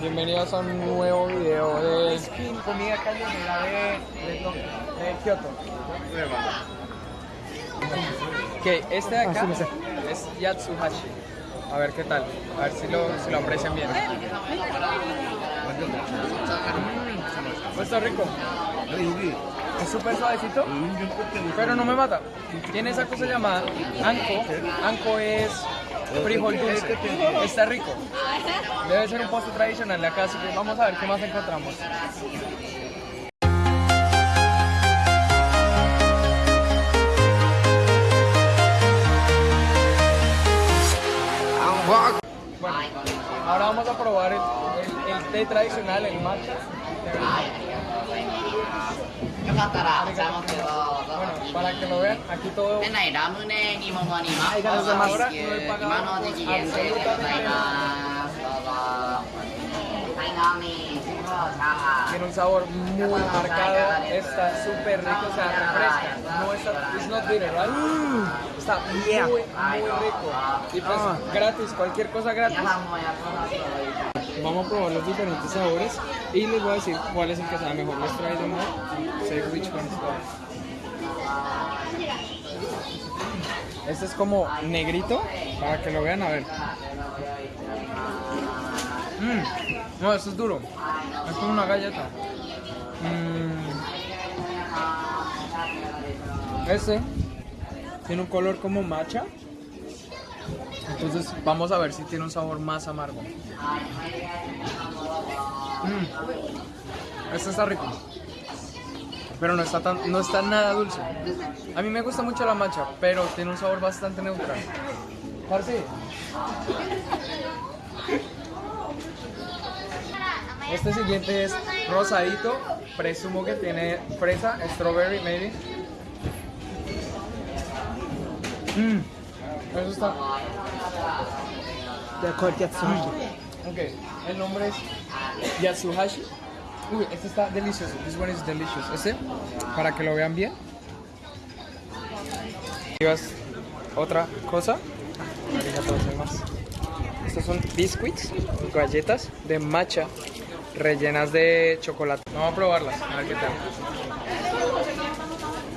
Bienvenidos a un nuevo video de comida callejera de, de, de Kioto. Ok, este de acá es Yatsuhashi. A ver qué tal, a ver si lo, si lo aprecian bien. Está rico, es súper suavecito, pero no me mata. Tiene esa cosa llamada anko. Anko es frijol dulce. Está rico. Debe ser un postre tradicional de acá, así que vamos a ver qué más encontramos. Bueno, ahora vamos a probar el, té tradicional, el matcha よかったらお茶持ってどうぞ Bueno, para que lo vean, aquí todo 店内ラムネ煮物にマッありがとうございますコシ今の時期限定でございますどうぞはい飲みチャーハ tiene un sabor muy marcado, está súper rico, o sea, refresca. No está, it's not bitter, right? Está muy, muy rico. Y pues gratis, cualquier cosa ン gratis. Vamos a probar los diferentes sabores y les voy a decir cuál es el que sabe mejor. Les trae de nuevo. Say which one is. Este es como negrito, para que lo vean, a ver. Mm. No, esto es duro. Es como una galleta. Mm. Este tiene un color como matcha. Entonces vamos a ver si tiene un sabor más amargo. Mm. Este está rico. Pero no está, tan, no está nada dulce. A mí me gusta mucho la matcha, pero tiene un sabor bastante neutral. Parce. Este siguiente es rosadito. Presumo que tiene fresa, strawberry, maybe. Mm. Eso está. De acuerdo, Yatsuhashi. Ok, el nombre es Yatsuhashi. Uy, este está delicioso. This one is delicious. Este, para que lo vean bien. ¿Llevas otra cosa? Estos son biscuits, galletas de matcha rellenas de chocolate. Vamos a probarlas, a ver qué tal.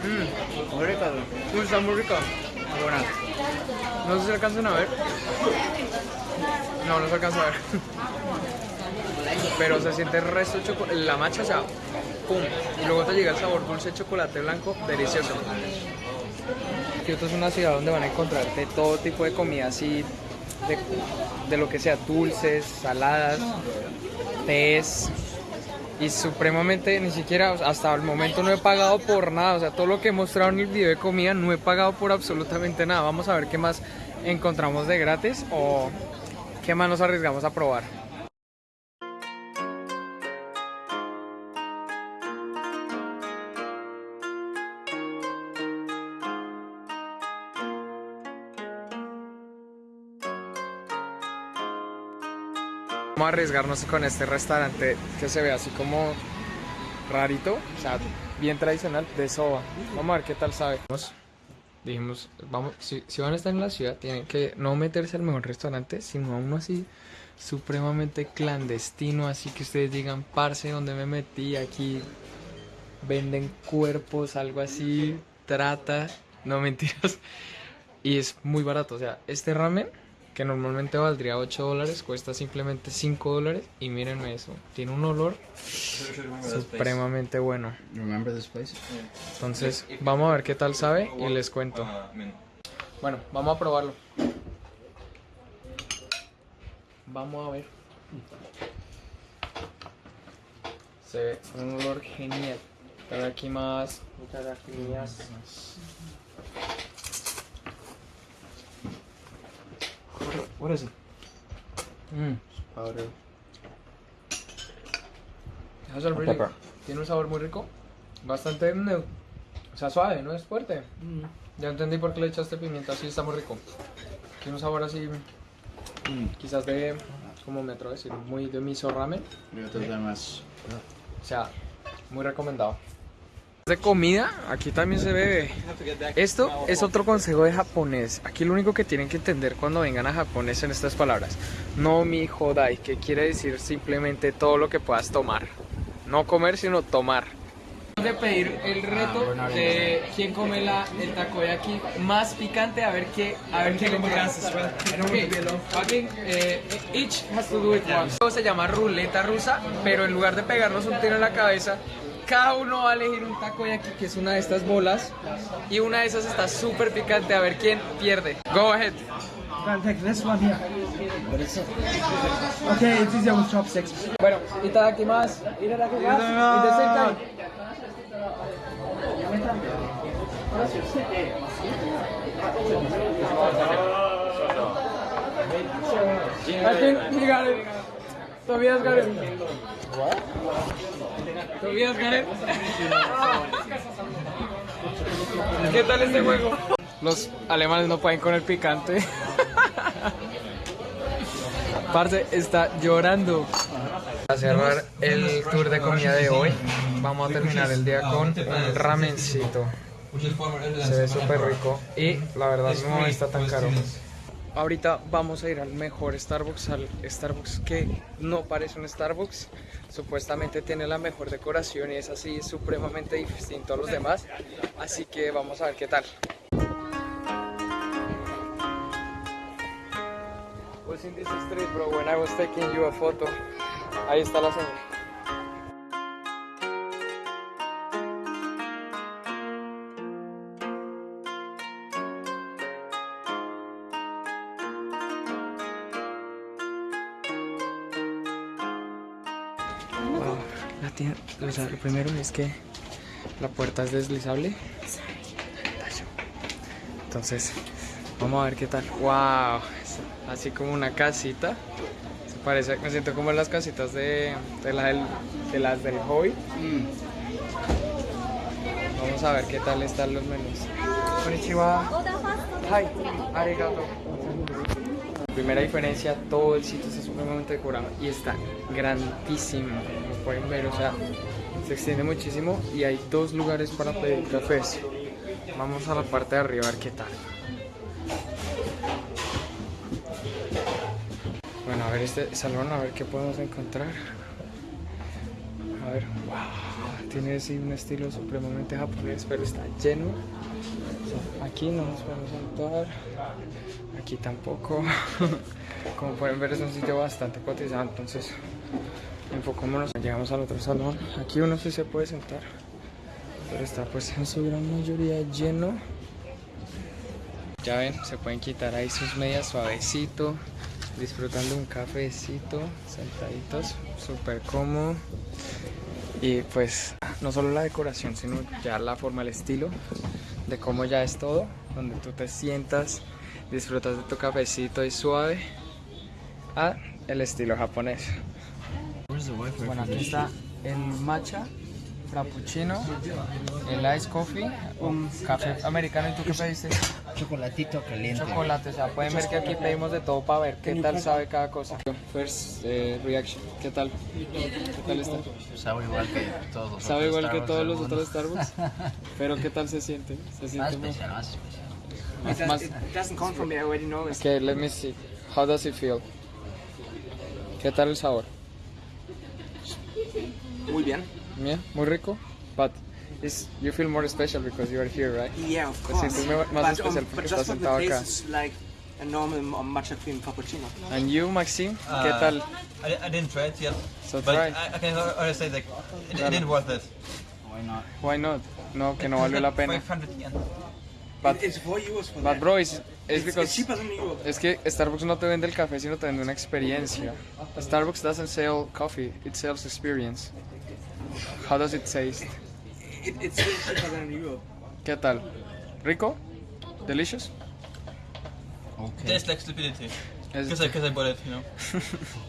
Mmm, muy rica. Uy, está muy rica. Muy buena. No sé si alcanzan a ver. No, no se alcanza a ver. Pero se siente el resto de chocolate. La macha, o sea, pum. Y luego te llega el sabor dulce de chocolate blanco, delicioso. Kioto es una ciudad donde van a encontrar de todo tipo de comida así, de, de lo que sea, dulces, saladas, tés. Y supremamente, ni siquiera, hasta el momento no he pagado por nada. O sea, todo lo que he mostrado en el video de comida no he pagado por absolutamente nada. Vamos a ver qué más encontramos de gratis o qué más nos arriesgamos a probar. Vamos a arriesgarnos con este restaurante que se ve así como rarito, o sea, bien tradicional de soba. Vamos a ver qué tal sabe. Dijimos, vamos, si, van a estar en la ciudad, tienen que no meterse al mejor restaurante, sino a uno así supremamente clandestino, así que ustedes digan, parce, donde me metí? Aquí venden cuerpos, algo así, trata, no mentiras. Y es muy barato, o sea, este ramen que normalmente valdría 8 dólares, cuesta simplemente 5 dólares y mírenme eso, tiene un olor supremamente bueno. Remember this place? Entonces, vamos a ver qué tal sabe y les cuento. Bueno, vamos a probarlo. Vamos a ver. Se ve un olor genial. Pero aquí más. What is it? Mm, powder. Really-. Tiene un sabor muy rico. Bastante O sea, suave, no es fuerte. Ya entendí por qué le echaste pimienta, sí está muy rico. Tiene un sabor así, quizás de, como me atrevo a decir, muy de miso ramen. O sea, muy recomendado. De comida, aquí también se bebe. Esto es otro consejo de japonés. Aquí lo único que tienen que entender cuando vengan a Japón es en estas palabras. No mi jodai, que quiere decir simplemente todo lo que puedas tomar. No comer, sino tomar. De pedir el reto de quién come la, el takoyaki más picante, a ver qué, a ver qué le Okay, eh, each has to do it once. Esto se llama ruleta rusa, pero en lugar de pegarnos un tiro en la cabeza, cada uno va a elegir un takoyaki que es una de estas bolas y una de esas está súper picante, a ver quién pierde. Go ahead. Bueno, itadakimasu. Itadakimasu. At the same time. I think he got it. Tobias it. ¿Qué tal este juego? Los alemanes no pueden con el picante. Parce está llorando. Para cerrar el tour de comida de hoy, vamos a terminar el día con un ramencito. Se ve súper rico y la verdad no está tan caro. Ahorita vamos a ir al mejor Starbucks, al Starbucks que no parece un Starbucks. Supuestamente tiene la mejor decoración y es así supremamente distinto a los demás. Así que vamos a ver qué tal. was in this street, bro, when I was taking you a photo. Ahí está la señal. Lo primero es que la puerta es deslizable. Entonces, vamos a ver qué tal. Wow, así como una casita. Se parece, me siento como en las casitas de, de, de las del hobby. Vamos a ver qué tal están los menús. Konnichiwa. Hi. Arigato. Primera diferencia, todo el sitio está supremamente decorado y está grandísimo, como pueden ver, o sea, se extiende muchísimo y hay dos lugares para pedir cafés. Vamos a la parte de arriba a ver qué tal. Bueno, a ver este salón, a ver qué podemos encontrar. A ver, wow, tiene así un estilo supremamente japonés, pero está lleno. Aquí no nos podemos sentar, aquí tampoco. Como pueden ver es un sitio bastante cotizado, entonces enfocémonos. Llegamos al otro salón, aquí uno sí se puede sentar, pero está pues en su gran mayoría lleno. Ya ven, se pueden quitar ahí sus medias suavecito, disfrutando un cafecito, sentaditos, súper cómodo. Y pues no solo la decoración, sino ya la forma, el estilo de cómo ya es todo, donde tú te sientas, disfrutas de tu cafecito y suave, a el estilo japonés. Bueno, aquí está el matcha, frappuccino, el ice coffee, un café americano. ¿Y tú qué pediste? Chocolatito caliente. Chocolate, o sea, pueden ver que aquí pedimos de todo para ver qué tal sabe cada cosa. First eh, reaction, ¿qué tal? ¿Qué tal está? Sabe igual que todos los Sabe otros igual que Starbucks todos del los otros Starbucks, pero ¿qué tal se siente? Se Más siente muy- especial, más especial. más, más- It doesn't come from me, I already know it. Okay, let me see. How does it feel? ¿Qué tal el sabor? Muy bien. Yeah, muy rico. But is you feel more special because you are here, right? Yeah, of Te course. sientes me- más but, especial um, porque but estás just from the sentado taste, acá. it's like a normal um, matcha cream cappuccino. And you, Maxime, ¿qué Uh, tal? I, I didn't try it yet, So but try. I, I can already say like it, it didn't worth it. Why not? No, que no valió la pena. 500 yen. But, it's 4 euros for but that. bro, it's, it's it's, because it's cheaper than Europe. es que Starbucks no te vende el café, sino te vende una experiencia. Starbucks doesn't sell coffee, it sells experience. How does it taste? ¿Qué tal? ¿Rico? ¿Delicious? Tastes like stupidity. Es- Because I, 'cause I bought it, you know.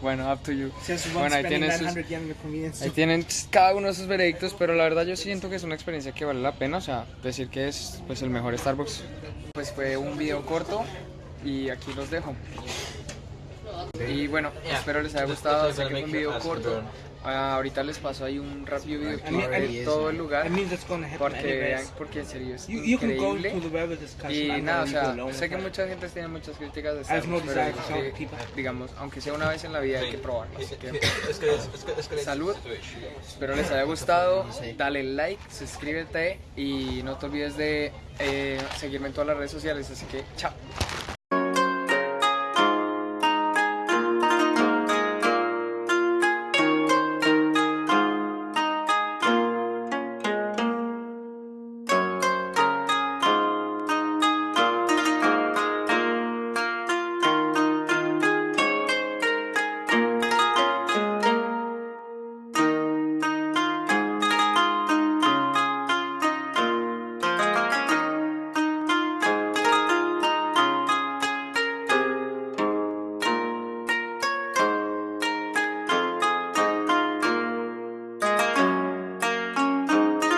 Bueno, up to you. Bueno, ahí tienes sus, 900 yen in the convenience Ahí tienen cada uno de sus veredictos, pero la verdad yo siento que es una experiencia que vale la pena, o sea, decir que es pues el mejor Starbucks. Pues fue un video corto y aquí los dejo. Y bueno, Yeah. espero les haya gustado. that's Sé que fue un video corto. Ah, ahorita les paso ahí un rápido video de todo el lugar. Porque porque en serio es increíble. Y nada, o sea, sé que mucha gente tiene muchas críticas de Star Wars, pero que, digamos, aunque sea una vez en la vida hay que probarlo. Así que Salud. espero les haya gustado. Dale like, suscríbete y no te olvides de eh, seguirme en todas las redes sociales. Así que chao.